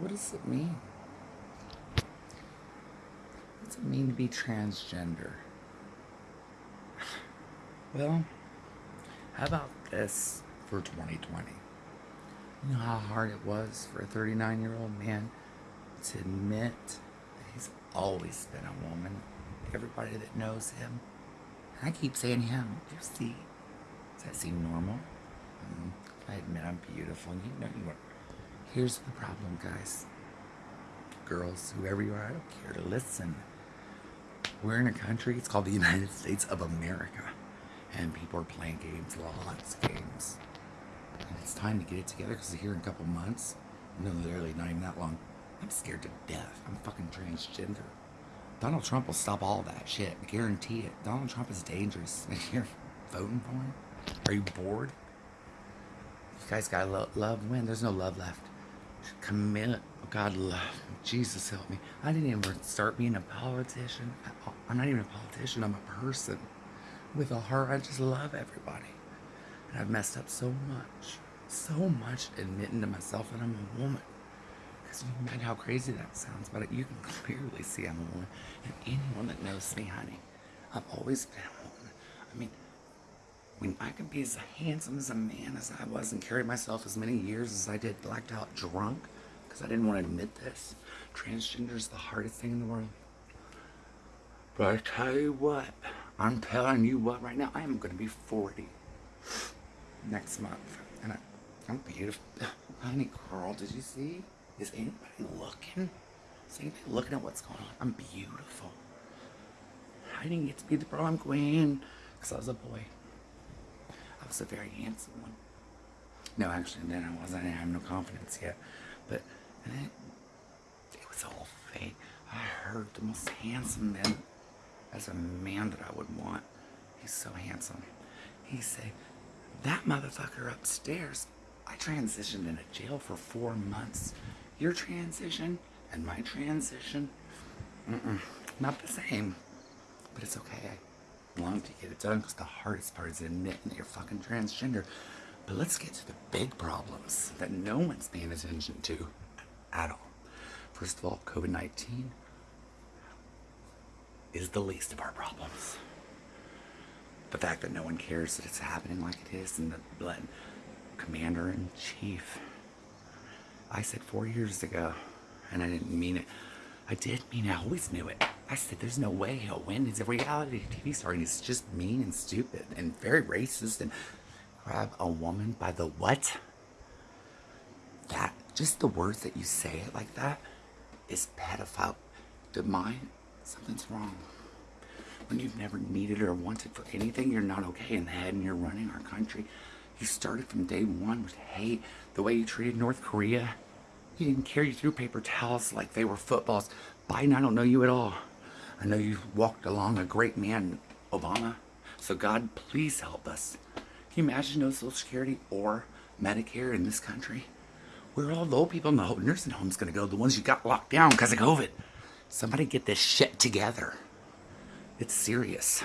What does it mean? What does it mean to be transgender? Well, how about this for 2020? You know how hard it was for a 39 year old man to admit that he's always been a woman. Everybody that knows him. And I keep saying him. You see? Does that seem normal? Mm, I admit I'm beautiful. You know you are. Here's the problem, guys. Girls, whoever you are, I don't care to listen. We're in a country, it's called the United States of America. And people are playing games, lots of games. And it's time to get it together because here in a couple months, no, literally not even that long, I'm scared to death. I'm fucking transgender. Donald Trump will stop all that shit. Guarantee it. Donald Trump is dangerous. You're voting for him? Are you bored? You guys gotta lo love win. There's no love left. Commit. Oh God, love. Jesus help me. I didn't even start being a politician. I'm not even a politician. I'm a person with a heart. I just love everybody. And I've messed up so much. So much admitting to myself that I'm a woman. Because you imagine how crazy that sounds, but you can clearly see I'm a woman. And anyone that knows me, honey, I've always been a woman. I mean, when I can be as handsome as a man as I was and carry myself as many years as I did blacked out drunk, because I didn't want to admit this, transgender is the hardest thing in the world. But I tell you what, I'm telling you what right now, I am going to be 40 next month. And I, I'm beautiful. Honey girl, did you see? Is anybody looking? Is anybody looking at what's going on? I'm beautiful. I didn't get to be the prom queen because I was a boy. Was a very handsome one. No, actually, then I wasn't. I didn't have no confidence yet. But it, it was all fake. I heard the most handsome man as a man that I would want. He's so handsome. He said, that motherfucker upstairs, I transitioned in a jail for four months. Your transition and my transition, mm -mm, not the same. But it's okay. Long to get it done because the hardest part is admitting that you're fucking transgender. But let's get to the big problems that no one's paying attention to at all. First of all, COVID-19 is the least of our problems. The fact that no one cares that it's happening like it is and the commander-in-chief. I said four years ago, and I didn't mean it. I did mean. I always knew it. I said, there's no way he'll win. He's a reality TV star, and he's just mean and stupid and very racist and grab a woman by the what? That, just the words that you say it like that is pedophile. To mine, something's wrong. When you've never needed or wanted for anything, you're not okay in the head and you're running our country. You started from day one with hate, the way you treated North Korea. You didn't carry you through paper towels like they were footballs. Biden, I don't know you at all. I know you walked along a great man, Obama. So God, please help us. Can you imagine no Social Security or Medicare in this country? Where are all the old people in the nursing homes to go? The ones you got locked down because of COVID. Somebody get this shit together. It's serious.